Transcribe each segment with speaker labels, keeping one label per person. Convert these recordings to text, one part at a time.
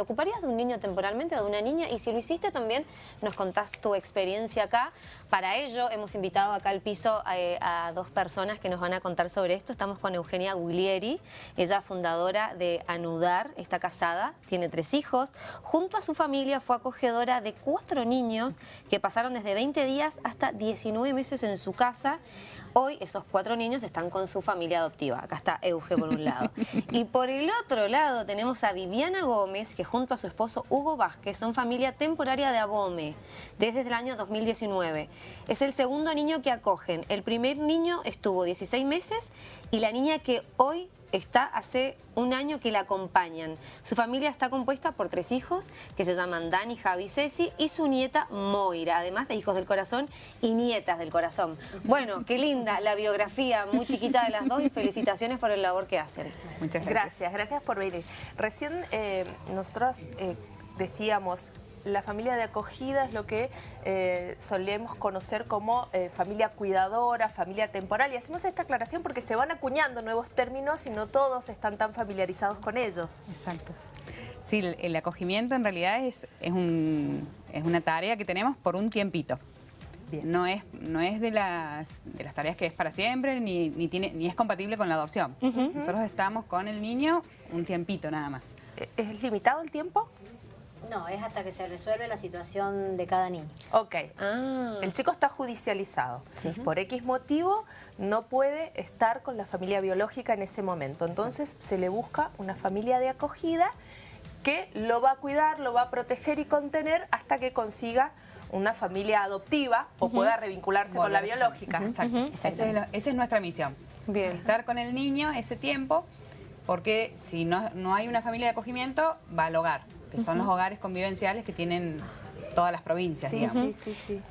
Speaker 1: ¿Te ocuparías de un niño temporalmente o de una niña? Y si lo hiciste también, nos contás tu experiencia acá. Para ello hemos invitado acá al piso eh, a, dos personas que nos van a contar sobre esto. Estamos con Eugenia Guglieri, ella fundadora de Anudar, está casada, tiene tres hijos. Junto a su familia fue acogedora de cuatro niños que pasaron desde 20 días hasta 19 meses en su casa. Hoy esos cuatro niños están con su familia adoptiva. Acá está Euge por un lado. Y por el otro lado tenemos a Viviana Gómez, que junto a su esposo Hugo Vázquez son familia temporaria de Abome desde el año 2019. Es el segundo niño que acogen. El primer niño estuvo 16 meses y la niña que hoy está hace un año que la acompañan. Su familia está compuesta por tres hijos que se llaman Dani, Javi, Ceci y su nieta Moira, además de hijos del corazón y nietas del corazón. Bueno, qué linda la biografía, muy chiquita de las dos y felicitaciones por el labor que hacen.
Speaker 2: Muchas gracias. Gracias, por venir. Recién eh, nosotros eh, decíamos la familia de acogida es lo que eh, solemos conocer como eh, familia cuidadora, familia temporal. Y hacemos esta aclaración porque se van acuñando nuevos términos y no todos están tan familiarizados con ellos.
Speaker 3: Exacto. Sí, el, acogimiento en realidad es, es, una tarea que tenemos por un tiempito. No es, no es de, las, de las tareas que es para siempre, ni, tiene, ni es compatible con la adopción. Nosotros estamos con el niño un tiempito nada más.
Speaker 2: ¿Es limitado el tiempo?
Speaker 4: No, es hasta que se resuelve la situación de cada niño.
Speaker 2: Ok. Ah. El chico está judicializado. Por X motivo no puede estar con la familia biológica en ese momento. Entonces se le busca una familia de acogida que lo va a cuidar, lo va a proteger y contener hasta que consiga una familia adoptiva o pueda revincularse con la biológica.
Speaker 3: esa es nuestra misión. Bien. Estar con el niño ese tiempo, porque si no, no hay una familia de acogimiento, va al hogar que son los hogares convivenciales que tienen todas las provincias,
Speaker 1: sí, Sí, sí, sí.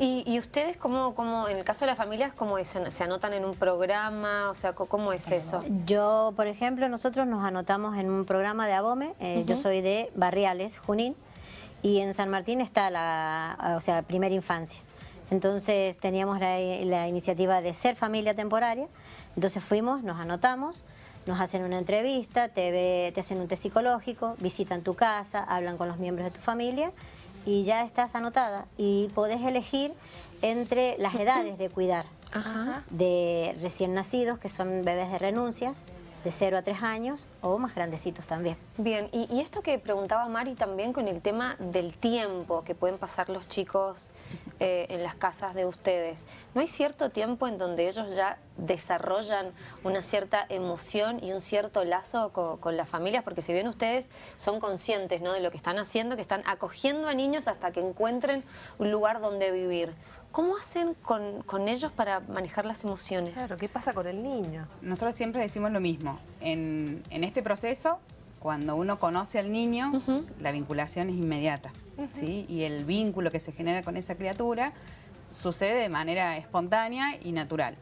Speaker 1: ¿Y, ustedes, cómo, cómo, en el caso de las familias, cómo es? ¿Se anotan en un programa? O sea, ¿cómo es eso?
Speaker 4: Yo, por ejemplo, nosotros nos anotamos en un programa de Abome. Eh, yo soy de Barriales, Junín. Y en San Martín está la, o sea, primera infancia. Entonces teníamos la, la iniciativa de ser familia temporaria. Entonces fuimos, nos anotamos nos hacen una entrevista, te, te hacen un test psicológico, visitan tu casa, hablan con los miembros de tu familia y ya estás anotada. Y podés elegir entre las edades de cuidar de recién nacidos, que son bebés de renuncias, de 0 a 3 años o más grandecitos también.
Speaker 1: Bien, y, esto que preguntaba Mari también con el tema del tiempo que pueden pasar los chicos eh, en las casas de ustedes. ¿No hay cierto tiempo en donde ellos ya desarrollan una cierta emoción y un cierto lazo con, con las familias? Porque si bien ustedes son conscientes ¿no? de lo que están haciendo, que están acogiendo a niños hasta que encuentren un lugar donde vivir. ¿Cómo hacen con, ellos para manejar las emociones?
Speaker 2: Claro, ¿qué pasa con el niño?
Speaker 3: Nosotros siempre decimos lo mismo. En, este proceso, cuando uno conoce al niño, la vinculación es inmediata. ¿sí? Y el vínculo que se genera con esa criatura sucede de manera espontánea y natural.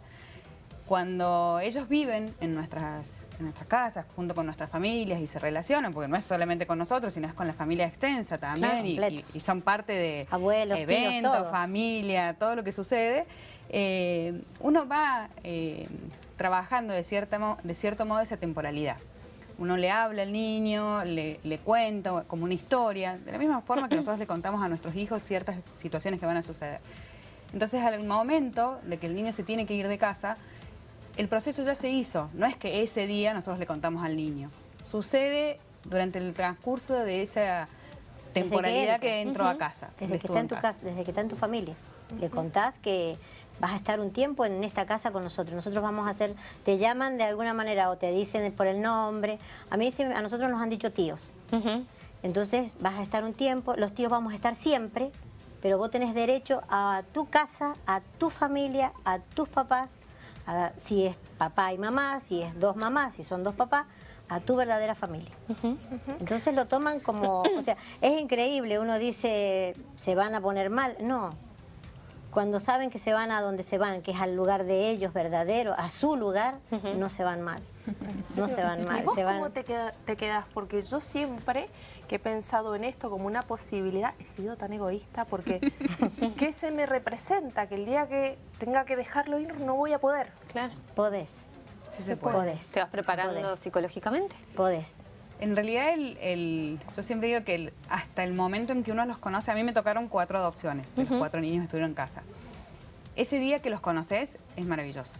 Speaker 3: Cuando ellos viven en nuestras en nuestras casas, junto con nuestras familias y se relacionan, porque no es solamente con nosotros, sino es con la familia extensa también y, son parte de
Speaker 4: Abuelos,
Speaker 3: eventos, familia, todo lo que sucede. Eh, uno va eh, trabajando de, cierta, de cierto modo esa temporalidad. Uno le habla al niño, le, le cuenta como una historia, de la misma forma que nosotros le contamos a nuestros hijos ciertas situaciones que van a suceder. Entonces, al momento de que el niño se tiene que ir de casa, el proceso ya se hizo, no es que ese día nosotros le contamos al niño. Sucede durante el transcurso de esa temporalidad que, entró a casa.
Speaker 4: Desde que, está en tu casa, desde que está en tu familia. Le contás que vas a estar un tiempo en esta casa con nosotros. Nosotros vamos a hacer, te llaman de alguna manera o te dicen por el nombre. A mí a nosotros nos han dicho tíos. Entonces vas a estar un tiempo, los tíos vamos a estar siempre, pero vos tenés derecho a tu casa, a tu familia, a tus papás, si es papá y mamá, si es dos mamás, si son dos papás, a tu verdadera familia. Entonces lo toman como, o sea, es increíble, uno dice, se van a poner mal, no. Cuando saben que se van a donde se van, que es al lugar de ellos verdadero, a su lugar, no se van mal. No se van mal.
Speaker 2: ¿Y vos cómo te, te quedas? Porque yo siempre que he pensado en esto como una posibilidad, he sido tan egoísta porque ¿qué se me representa? Que el día que tenga que dejarlo ir no voy a poder.
Speaker 4: Claro. Podés.
Speaker 1: se puede. ¿Te vas preparando psicológicamente?
Speaker 4: Podés.
Speaker 3: En realidad, el, yo siempre digo que hasta el momento en que uno los conoce, a mí me tocaron cuatro adopciones, de los cuatro niños que estuvieron en casa. Ese día que los conoces es maravilloso.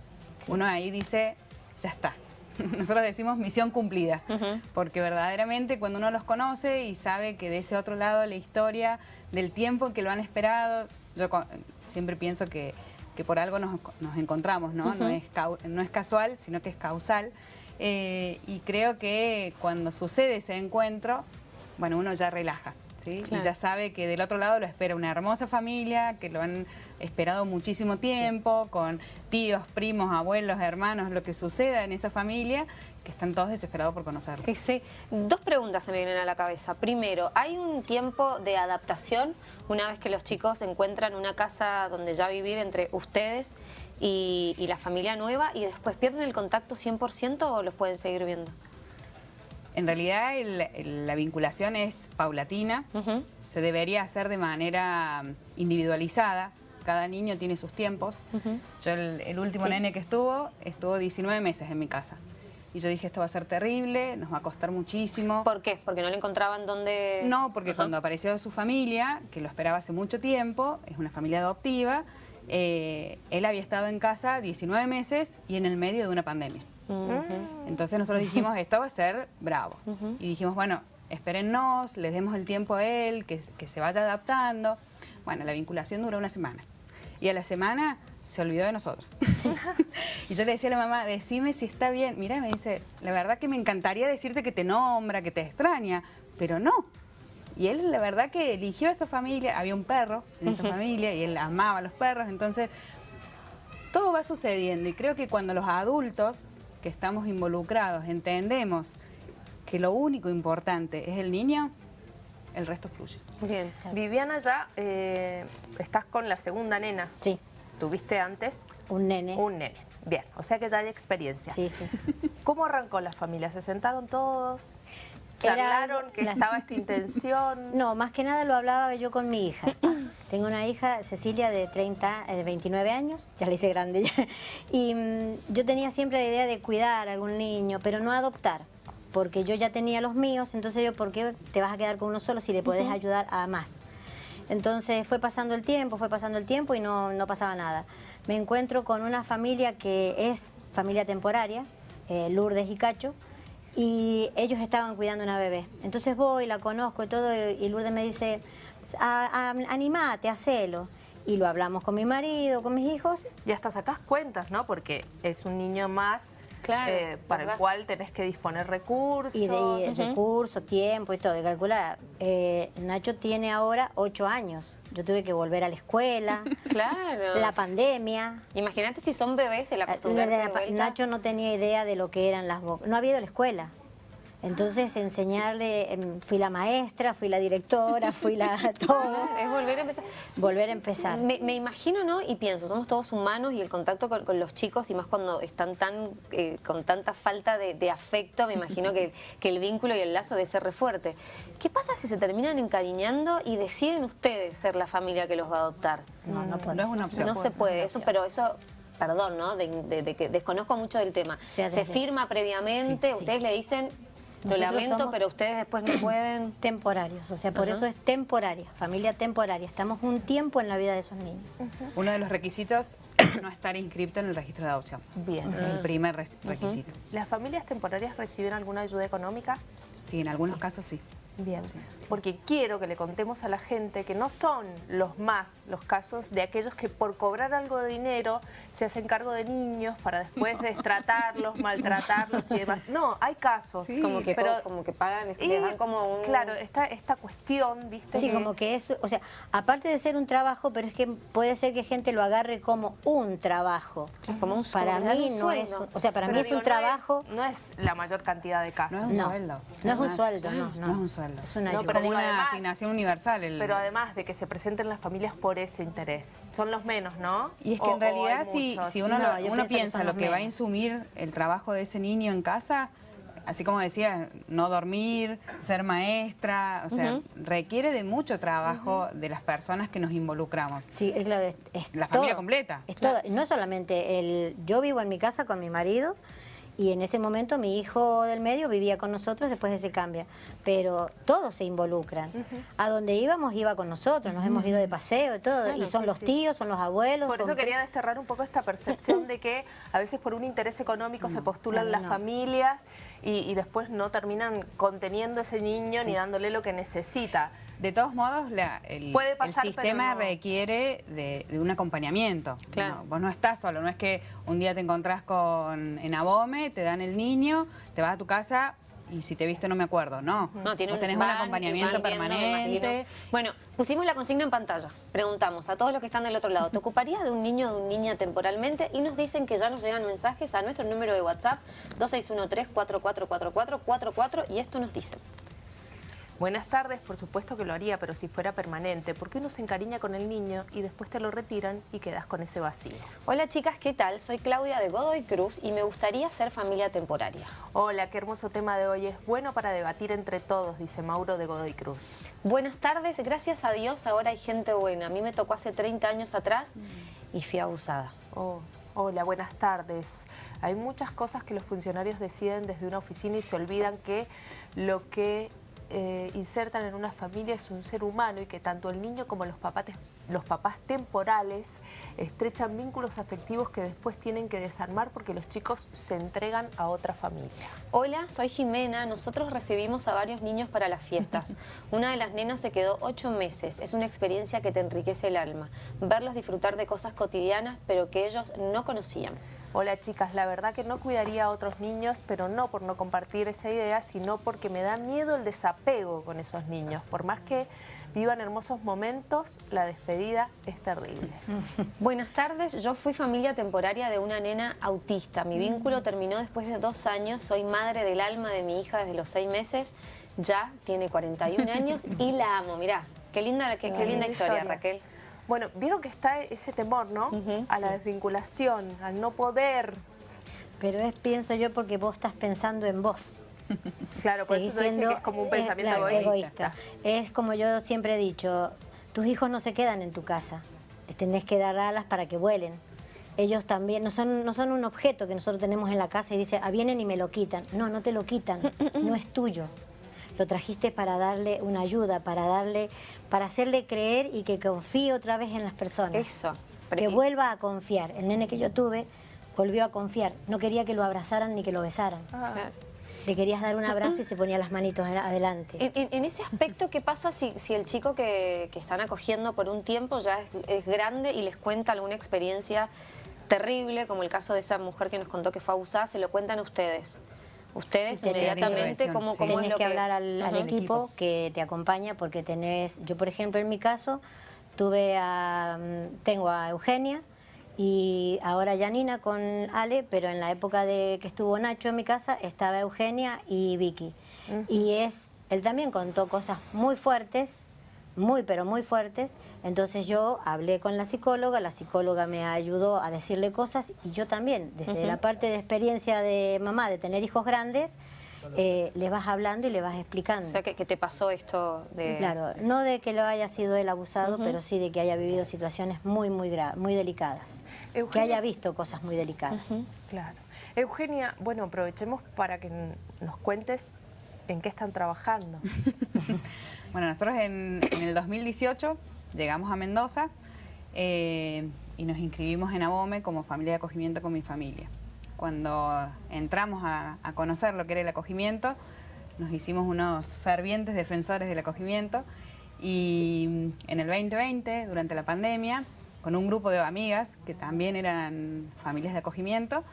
Speaker 3: Uno ahí dice, ya está. Nosotros decimos misión cumplida, porque verdaderamente cuando uno los conoce y sabe que de ese otro lado la historia, del tiempo que lo han esperado, yo siempre pienso que, por algo nos, encontramos, ¿no? no, es, no es casual, sino que es causal. Eh, y creo que cuando sucede ese encuentro, bueno, uno ya relaja. ¿Sí? Y ya sabe que del otro lado lo espera una hermosa familia, que lo han esperado muchísimo tiempo, con tíos, primos, abuelos, hermanos, lo que suceda en esa familia, que están todos desesperados por conocerlo.
Speaker 1: Sí, dos preguntas se me vienen a la cabeza. Primero, ¿hay un tiempo de adaptación una vez que los chicos encuentran una casa donde ya vivir entre ustedes y, la familia nueva y después pierden el contacto 100% o los pueden seguir viendo?
Speaker 3: En realidad la vinculación es paulatina, se debería hacer de manera individualizada, cada niño tiene sus tiempos. Yo el, último nene que estuvo, estuvo 19 meses en mi casa. Y yo dije, esto va a ser terrible, nos va a costar muchísimo.
Speaker 1: ¿Por qué? ¿Porque no le encontraban dónde...?
Speaker 3: No, porque cuando apareció su familia, que lo esperaba hace mucho tiempo, es una familia adoptiva, eh, él había estado en casa 19 meses y en el medio de una pandemia. Entonces nosotros dijimos, esto va a ser bravo. Y dijimos, bueno, espérennos, les demos el tiempo a él, que, se vaya adaptando. Bueno, la vinculación duró una semana. Y a la semana se olvidó de nosotros. y yo le decía a la mamá, decime si está bien. Mira, me dice, la verdad que me encantaría decirte que te nombra, que te extraña, pero no. Y él la verdad que eligió a esa familia, había un perro en esa familia y él amaba a los perros, entonces todo va sucediendo y creo que cuando los adultos que estamos involucrados entendemos que lo único importante es el niño, el resto fluye.
Speaker 2: Bien. Viviana, ya eh, estás con la segunda nena.
Speaker 4: Sí.
Speaker 2: ¿Tuviste antes?
Speaker 4: Un nene.
Speaker 2: Un nene. Bien, o sea que ya hay experiencia.
Speaker 4: Sí, sí.
Speaker 2: ¿Cómo arrancó la familia? ¿Se sentaron todos? ¿Charlaron que estaba esta intención?
Speaker 4: No, más que nada lo hablaba yo con mi hija. Tengo una hija, Cecilia, de 30, de 29 años, ya la hice grande ya. Y mm, yo tenía siempre la idea de cuidar a algún niño, pero no adoptar, porque yo ya tenía los míos, entonces yo, ¿por qué te vas a quedar con uno solo si le puedes ayudar a más? Entonces fue pasando el tiempo, fue pasando el tiempo y no, no pasaba nada. Me encuentro con una familia que es familia temporaria, eh, Lourdes y Cacho, y ellos estaban cuidando una bebé. Entonces voy, la conozco y todo, y Lourdes me dice, animate, hacelo. Y lo hablamos con mi marido, con mis hijos.
Speaker 2: Y hasta sacás cuentas, ¿no? Porque es un niño más eh, para el cual tenés que disponer recursos.
Speaker 4: Y de, recursos, tiempo y todo. Y calcula, eh, Nacho tiene ahora ocho años. Yo tuve que volver a la escuela.
Speaker 1: claro.
Speaker 4: La pandemia.
Speaker 1: Imagínate si son bebés, el acostumbrarse
Speaker 4: Nacho no tenía idea de lo que eran las... No había ido a la escuela. Entonces enseñarle, em, fui la maestra, fui la directora, fui la todo.
Speaker 1: es volver a empezar.
Speaker 4: volver a empezar.
Speaker 1: Me, imagino, ¿no? Y pienso, somos todos humanos y el contacto con, los chicos, y más cuando están tan eh, con tanta falta de, afecto, me imagino que, el vínculo y el lazo debe ser re fuerte. ¿Qué pasa si se terminan encariñando y deciden ustedes ser la familia que los va a adoptar?
Speaker 4: No, no, puede.
Speaker 1: no es una opción. No se puede, eso, pero eso perdón, ¿no? De, que desconozco mucho del tema. Se, firma previamente, ustedes le dicen, lo lamento, pero ustedes después no pueden...
Speaker 4: Temporarios, o sea, por eso es temporaria, familia temporaria. Estamos un tiempo en la vida de esos niños.
Speaker 3: Uno de los requisitos es no estar inscripto en el registro de adopción.
Speaker 2: Bien.
Speaker 3: El primer requisito.
Speaker 2: ¿Las familias temporarias reciben alguna ayuda económica?
Speaker 3: Sí, en algunos casos sí.
Speaker 2: Bien, porque quiero que le contemos a la gente que no son los más los casos de aquellos que por cobrar algo de dinero se hacen cargo de niños para después destratarlos, maltratarlos y demás. No, hay casos.
Speaker 1: como, que, pero, como que pagan, y, dan como un...
Speaker 2: Claro, esta, esta cuestión, ¿viste?
Speaker 4: Sí, como que es, o sea, aparte de ser un trabajo, pero es que puede ser que gente lo agarre como un trabajo.
Speaker 1: Como un
Speaker 4: Para mí no es, o sea, para mí es un trabajo...
Speaker 2: no es la mayor cantidad de casos.
Speaker 3: No es un sueldo.
Speaker 4: No es un sueldo, no,
Speaker 3: no. es un sueldo.
Speaker 4: Es una,
Speaker 3: pero una asignación universal.
Speaker 2: Pero además de que se presenten las familias por ese interés. Son los menos, ¿no?
Speaker 3: Y es que en realidad si, si, uno, uno piensa lo que va a insumir el trabajo de ese niño en casa, así como decía, no dormir, ser maestra, o sea, requiere de mucho trabajo de las personas que nos involucramos.
Speaker 4: Sí, es claro, es,
Speaker 3: La familia completa.
Speaker 4: Es todo, no solamente el... Yo vivo en mi casa con mi marido y en ese momento mi hijo del medio vivía con nosotros después de ese cambio. Pero todos se involucran. A donde íbamos iba con nosotros, nos hemos ido de paseo y todo. y son los tíos, son los abuelos.
Speaker 2: Por eso quería desterrar un poco esta percepción de que a veces por un interés económico se postulan las familias y, después no terminan conteniendo ese niño ni dándole lo que necesita.
Speaker 3: De todos modos, el, sistema requiere de, un acompañamiento. Claro. vos no estás solo, no es que un día te encontrás con en Abome, te dan el niño, te vas a tu casa y si te he visto no me acuerdo, no. No, tiene un tenés un acompañamiento permanente.
Speaker 1: bueno, pusimos la consigna en pantalla. Preguntamos a todos los que están del otro lado, ¿te ocuparías de un niño o de una niña temporalmente? Y nos dicen que ya nos llegan mensajes a nuestro número de WhatsApp 2613 444444 y esto nos dice.
Speaker 2: Buenas tardes, por supuesto que lo haría, pero si fuera permanente, porque uno se encariña con el niño y después te lo retiran y quedas con ese vacío.
Speaker 1: Hola chicas, ¿qué tal? Soy Claudia de Godoy Cruz y me gustaría ser familia temporaria.
Speaker 2: Hola, qué hermoso tema de hoy. Es bueno para debatir entre todos, dice Mauro de Godoy Cruz.
Speaker 1: Buenas tardes, gracias a Dios ahora hay gente buena. A mí me tocó hace 30 años atrás y fui abusada.
Speaker 2: Oh, hola, buenas tardes. Hay muchas cosas que los funcionarios deciden desde una oficina y se olvidan que lo que eh, insertan en una familia es un ser humano y que tanto el niño como los papás, los papás temporales estrechan vínculos afectivos que después tienen que desarmar porque los chicos se entregan a otra familia.
Speaker 1: Hola, soy Jimena. Nosotros recibimos a varios niños para las fiestas. Una de las nenas se quedó ocho meses. Es una experiencia que te enriquece el alma. Verlos disfrutar de cosas cotidianas, pero que ellos no conocían.
Speaker 2: Hola chicas, la verdad que no cuidaría a otros niños, pero no por no compartir esa idea, sino porque me da miedo el desapego con esos niños. Por más que vivan hermosos momentos, la despedida es terrible.
Speaker 1: Buenas tardes, yo fui familia temporaria de una nena autista. Mi vínculo terminó después de dos años, soy madre del alma de mi hija desde los seis meses, ya tiene 41 años y la amo. Mirá, qué linda, qué, linda historia, Raquel.
Speaker 2: Bueno, vieron que está ese temor, ¿no? a la desvinculación, al no poder.
Speaker 4: Pero es, pienso yo, porque vos estás pensando en vos.
Speaker 2: Claro, por eso dije que es como un pensamiento egoísta.
Speaker 4: Es como yo siempre he dicho, tus hijos no se quedan en tu casa, les tenés que dar alas para que vuelen. Ellos también, no son, no son un objeto que nosotros tenemos en la casa y dice, ah, vienen y me lo quitan. No, no te lo quitan, no es tuyo lo trajiste para darle una ayuda, para darle, para hacerle creer y que confíe otra vez en las personas.
Speaker 1: Eso.
Speaker 4: Que vuelva a confiar. El nene que yo tuve volvió a confiar. No quería que lo abrazaran ni que lo besaran. Ah. Le querías dar un abrazo y se ponía las manitos adelante.
Speaker 1: En, ese aspecto, ¿qué pasa si, el chico que, están acogiendo por un tiempo ya es grande y les cuenta alguna experiencia terrible, como el caso de esa mujer que nos contó que fue abusada, se lo cuentan ustedes? Ustedes inmediatamente, ¿cómo, cómo
Speaker 4: es lo que, hablar al, equipo que te acompaña porque tenés, yo por ejemplo en mi caso, tuve a, mm, tengo a Eugenia y ahora Janina con Ale, pero en la época de que estuvo Nacho en mi casa estaba Eugenia y Vicky. Y es, él también contó cosas muy fuertes, muy pero muy fuertes, entonces yo hablé con la psicóloga, la psicóloga me ayudó a decirle cosas y yo también, desde la parte de experiencia de mamá, de tener hijos grandes, eh, le vas hablando y le vas explicando.
Speaker 1: O sea, que, te pasó esto de...?
Speaker 4: Claro, no de que lo haya sido el abusado, pero sí de que haya vivido situaciones muy, muy, muy delicadas. Que haya visto cosas muy delicadas.
Speaker 2: Claro. Eugenia, bueno, aprovechemos para que nos cuentes en qué están trabajando.
Speaker 3: Bueno, nosotros en, el 2018 llegamos a Mendoza eh, y nos inscribimos en Abome como familia de acogimiento con mi familia. Cuando entramos a, conocer lo que era el acogimiento, nos hicimos unos fervientes defensores del acogimiento y en el 2020, durante la pandemia, con un grupo de amigas que también eran familias de acogimiento,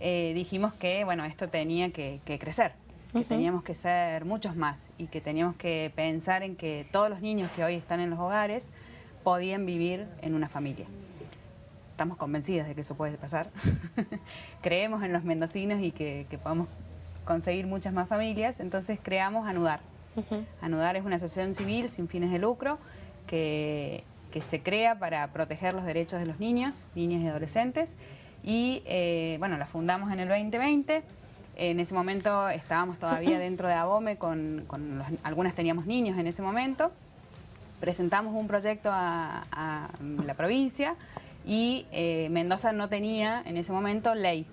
Speaker 3: eh, dijimos que bueno, esto tenía que crecer que teníamos que ser muchos más y que teníamos que pensar en que todos los niños que hoy están en los hogares podían vivir en una familia. Estamos convencidas de que eso puede pasar. Creemos en los mendocinos y que, podemos conseguir muchas más familias, entonces creamos Anudar. Anudar es una asociación civil sin fines de lucro que, se crea para proteger los derechos de los niños, niñas y adolescentes. Y eh, bueno, la fundamos en el 2020 en ese momento estábamos todavía dentro de Abome, con, algunas teníamos niños en ese momento. Presentamos un proyecto a, la provincia y eh, Mendoza no tenía en ese momento ley.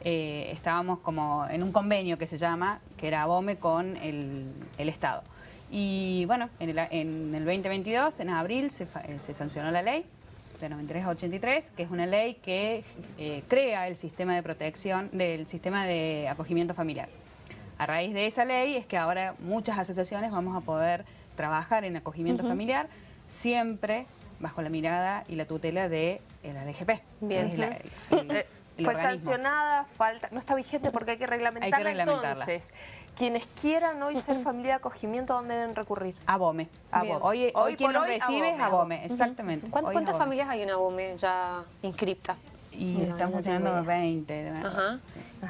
Speaker 3: eh, estábamos como en un convenio que se llama, que era ABOME con el, Estado. Y bueno, en el, en el 2022, en abril, se, eh, se sancionó la ley de 93 a 83, que es una ley que eh, crea el sistema de protección del sistema de acogimiento familiar. A raíz de esa ley es que ahora muchas asociaciones vamos a poder trabajar en acogimiento familiar siempre bajo la mirada y la tutela de la DGP.
Speaker 2: Bien. Fue sancionada, falta, no está vigente porque hay que reglamentarla. Hay que reglamentarla. Entonces, quienes quieran hoy ser familia de acogimiento, ¿dónde deben recurrir?
Speaker 3: A BOME. Hoy, hoy, quien nos recibe es a BOME, exactamente.
Speaker 1: ¿Cuántas familias hay en ABOME ya inscriptas?
Speaker 3: Y estamos llenando 20.
Speaker 4: Ajá.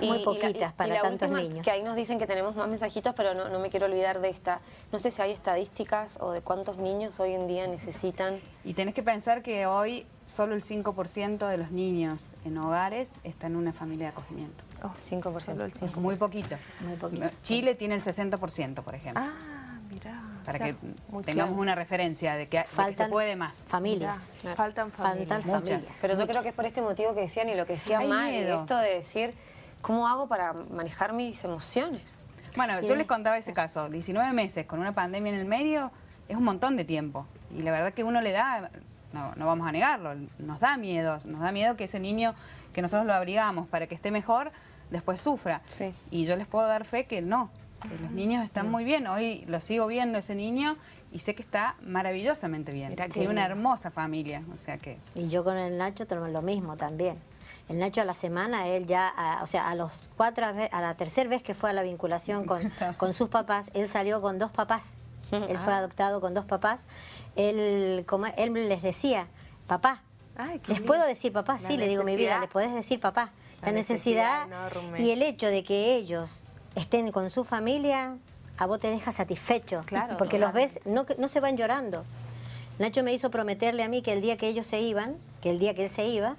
Speaker 4: Muy poquitas para tantos niños.
Speaker 1: Que ahí nos dicen que tenemos más mensajitos, pero no, no, me quiero olvidar de esta. No sé si hay estadísticas o de cuántos niños hoy en día necesitan.
Speaker 3: Y tenés que pensar que hoy solo el 5% de los niños en hogares están en una familia de acogimiento.
Speaker 1: 5%.
Speaker 3: Muy poquito. Muy poquito. Chile tiene el 60%, por ejemplo.
Speaker 2: Ah, mirá.
Speaker 3: Para que tengamos una referencia de que, se puede más.
Speaker 4: Familias.
Speaker 2: Faltan familias.
Speaker 1: Muchas. Pero yo creo que es por este motivo que decían y lo que decía May, esto de decir, ¿cómo hago para manejar mis emociones?
Speaker 3: Bueno, yo les contaba ese caso, 19 meses con una pandemia en el medio es un montón de tiempo. Y la verdad que uno le da, no, no vamos a negarlo, nos da miedo, nos da miedo que ese niño que nosotros lo abrigamos para que esté mejor, después sufra. Y yo les puedo dar fe que no, que los niños están muy bien. Hoy lo sigo viendo ese niño y sé que está maravillosamente bien. Tiene una hermosa familia, o sea que...
Speaker 4: Y yo con el Nacho tenemos lo mismo también. El Nacho a la semana, él ya, o sea, a los cuatro, a la tercera vez que fue a la vinculación con, con sus papás, él salió con dos papás. Él fue ah. adoptado con dos papás. Él, como, él les decía, papá, les puedo decir papá, sí, le digo mi vida, le puedes decir papá la, necesidad, y el hecho de que ellos estén con su familia, a vos te deja satisfecho. Claro, porque los ves, no, no se van llorando. Nacho me hizo prometerle a mí que el día que ellos se iban, que el día que él se iba,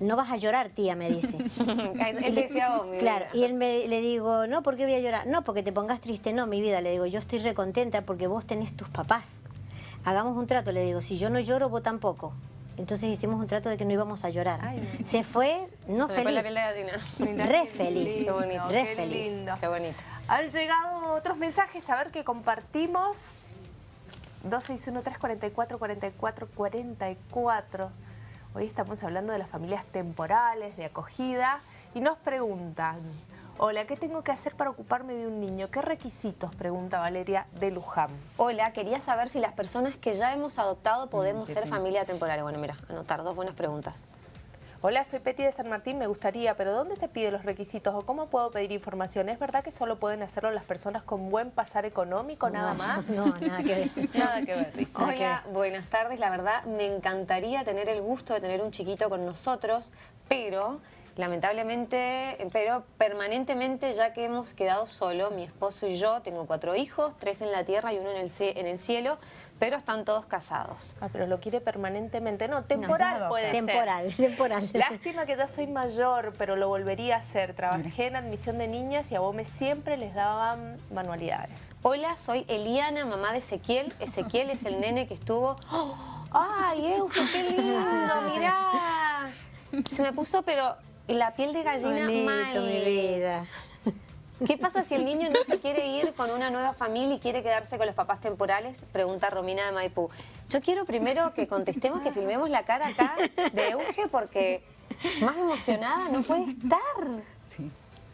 Speaker 4: no vas a llorar, tía, me dice.
Speaker 1: él decía vos,
Speaker 4: mi Claro, y él me, le digo, no, ¿por qué voy a llorar? No, porque te pongas triste, no, mi vida. Le digo, yo estoy recontenta porque vos tenés tus papás. Hagamos un trato, le digo, si yo no lloro, vos tampoco. Entonces hicimos un trato de que no íbamos a llorar. Se fue, no feliz.
Speaker 1: la piel de gallina.
Speaker 4: Re feliz. Qué bonito. Re
Speaker 2: qué
Speaker 4: feliz.
Speaker 2: Lindo.
Speaker 1: Qué bonito.
Speaker 2: Han llegado otros mensajes, a ver que compartimos. 261-344-4444. Hoy estamos hablando de las familias temporales, de acogida. Y nos preguntan, Hola, ¿qué tengo que hacer para ocuparme de un niño? ¿Qué requisitos? Pregunta Valeria de Luján.
Speaker 1: Hola, quería saber si las personas que ya hemos adoptado podemos ser familia temporal. Bueno, mira, anotar dos buenas preguntas.
Speaker 2: Hola, soy Peti de San Martín, me gustaría, pero ¿dónde se piden los requisitos o cómo puedo pedir información? ¿Es verdad que solo pueden hacerlo las personas con buen pasar económico, nada más?
Speaker 4: No, nada que ver.
Speaker 2: nada que ver,
Speaker 1: Hola, buenas tardes. La verdad, me encantaría tener el gusto de tener un chiquito con nosotros, pero Lamentablemente, pero permanentemente, ya que hemos quedado solo, mi esposo y yo, tengo cuatro hijos, tres en la tierra y uno en el, en el cielo, pero están todos casados.
Speaker 2: Ah, pero lo quiere permanentemente. No, temporal puede
Speaker 4: temporal, ser. Temporal,
Speaker 2: Lástima que ya soy mayor, pero lo volvería a hacer. Trabajé en admisión de niñas y a me siempre les daban manualidades.
Speaker 1: Hola, soy Eliana, mamá de Ezequiel. Ezequiel es el nene que estuvo... ¡Ay, Euge, qué lindo! Mirá. Se me puso, pero la piel de gallina
Speaker 4: Bonito, mi vida.
Speaker 1: ¿Qué pasa si el niño no se quiere ir con una nueva familia y quiere quedarse con los papás temporales? Pregunta Romina de Maipú. Yo quiero primero que contestemos, que filmemos la cara acá de Euge porque más emocionada no puede estar. Sí.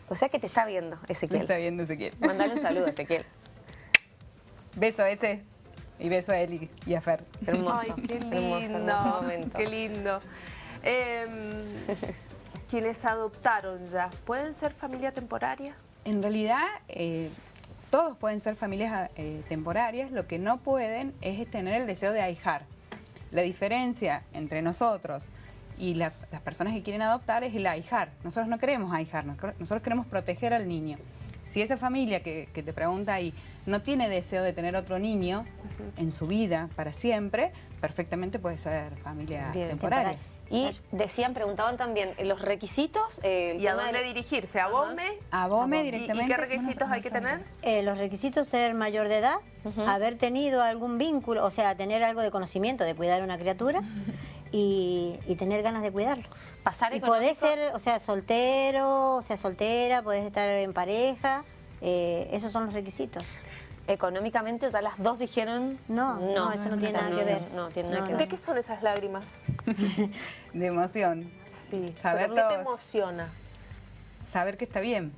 Speaker 1: O sea que te está viendo, Ezequiel.
Speaker 3: Te está viendo, Ezequiel.
Speaker 1: Mandale un saludo, Ezequiel.
Speaker 3: Beso ese. Y beso a Eli y a Fer.
Speaker 1: Hermoso.
Speaker 2: Ay, qué lindo. momento. Qué lindo. Eh, quienes adoptaron ya, ¿pueden ser familia temporaria?
Speaker 3: En realidad, eh, todos pueden ser familias eh, temporarias, lo que no pueden es tener el deseo de ahijar. La diferencia entre nosotros y las personas que quieren adoptar es el ahijar. Nosotros no queremos ahijar, nosotros queremos proteger al niño. Si esa familia que, te pregunta ahí no tiene deseo de tener otro niño en su vida para siempre, perfectamente puede ser familia temporaria.
Speaker 1: Y decían, preguntaban también eh, los requisitos.
Speaker 2: Eh, ¿Y a dónde dirigirse? ¿A BOME?
Speaker 3: A BOME directamente.
Speaker 2: ¿Y, qué requisitos hay que tener?
Speaker 4: Eh, los requisitos ser mayor de edad, haber tenido algún vínculo, o sea, tener algo de conocimiento de cuidar a una criatura. y, tener ganas de cuidarlo.
Speaker 1: Pasar
Speaker 4: y podés ser, o sea, soltero, o sea, soltera, podés estar en pareja, eh, esos son los requisitos.
Speaker 1: Económicamente ya las dos dijeron...
Speaker 4: No, no, eso no tiene nada que ver.
Speaker 1: No, tiene nada que ver.
Speaker 2: ¿De qué son esas lágrimas?
Speaker 3: de emoción.
Speaker 2: Sí, Saberlo, ¿pero ¿qué te emociona?
Speaker 3: Saber que está bien.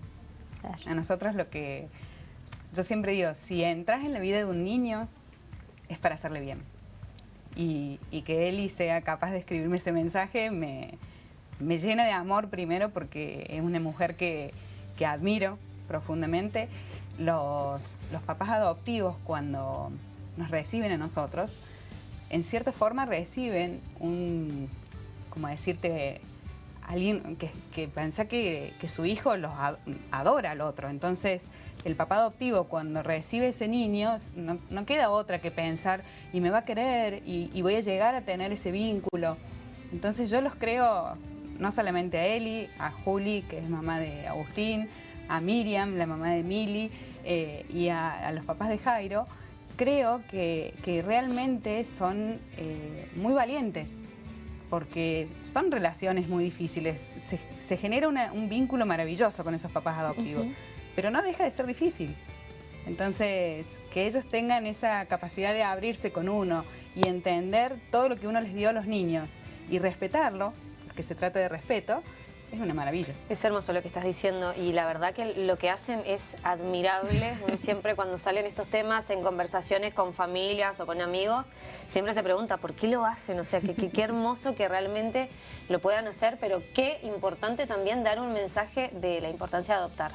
Speaker 3: A nosotros lo que... Yo siempre digo, si entras en la vida de un niño, es para hacerle bien. Y, que Eli sea capaz de escribirme ese mensaje me, llena de amor primero porque es una mujer que, admiro profundamente. Los, los papás adoptivos cuando nos reciben a nosotros, en cierta forma reciben un, como decirte, alguien que, que piensa que, su hijo los adora al otro. Entonces, el papá adoptivo cuando recibe ese niño, no, queda otra que pensar, y me va a querer, y, voy a llegar a tener ese vínculo. Entonces yo los creo no solamente a Eli, a Juli, que es mamá de Agustín, a Miriam, la mamá de Mili, eh, y a, los papás de Jairo, creo que, realmente son eh, muy valientes porque son relaciones muy difíciles. Se, genera un vínculo maravilloso con esos papás adoptivos, pero no deja de ser difícil. Entonces, que ellos tengan esa capacidad de abrirse con uno y entender todo lo que uno les dio a los niños y respetarlo, porque se trata de respeto, es una maravilla.
Speaker 1: Es hermoso lo que estás diciendo y la verdad que lo que hacen es admirable. Siempre cuando salen estos temas en conversaciones con familias o con amigos, siempre se pregunta por qué lo hacen. O sea, que, qué hermoso que realmente lo puedan hacer, pero qué importante también dar un mensaje de la importancia de adoptar.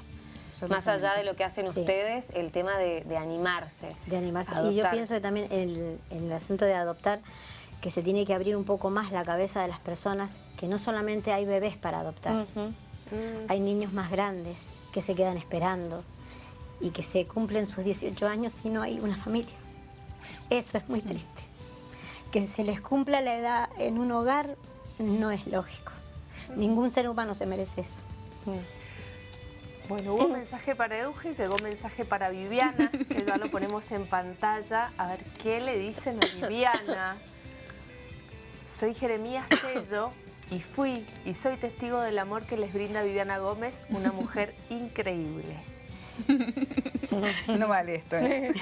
Speaker 1: Más allá de lo que hacen ustedes, el tema de, animarse.
Speaker 4: De animarse. Y yo pienso que también el, el asunto de adoptar que se tiene que abrir un poco más la cabeza de las personas, que no solamente hay bebés para adoptar, hay niños más grandes que se quedan esperando y que se cumplen sus 18 años y no hay una familia. Eso es muy triste. Que se les cumpla la edad en un hogar no es lógico. Ningún ser humano se merece eso.
Speaker 2: Bueno, hubo un mensaje para Euge, llegó un mensaje para Viviana, que ya lo ponemos en pantalla. A ver, ¿qué le dicen a Viviana? Soy Jeremías Tello y fui y soy testigo del amor que les brinda Viviana Gómez, una mujer increíble.
Speaker 3: No vale esto. ¿eh?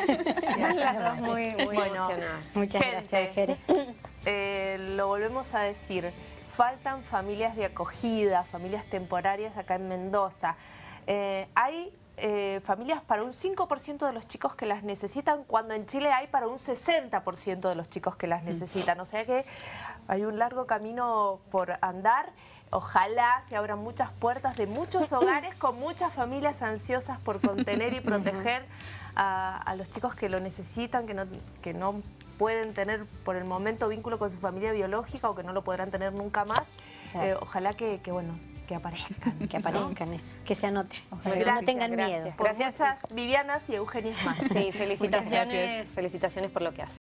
Speaker 1: las dos muy, muy emocionadas.
Speaker 4: Muchas gracias, Jere.
Speaker 2: Eh, lo volvemos a decir, faltan familias de acogida, familias temporarias acá en Mendoza. Eh, hay eh, familias para un 5% de los chicos que las necesitan, cuando en Chile hay para un 60% de los chicos que las mm. necesitan. O sea que hay un largo camino por andar. Ojalá se abran muchas puertas de muchos hogares con muchas familias ansiosas por contener y proteger a, los chicos que lo necesitan, que no, que no pueden tener por el momento vínculo con su familia biológica o que no lo podrán tener nunca más. Eh, ojalá que, que, bueno, que aparezcan.
Speaker 4: Que aparezcan eso, que se anote.
Speaker 2: que no tengan miedo.
Speaker 1: Gracias,
Speaker 2: muchas Vivianas y Eugenia más.
Speaker 1: Sí, felicitaciones, felicitaciones por lo que hacen.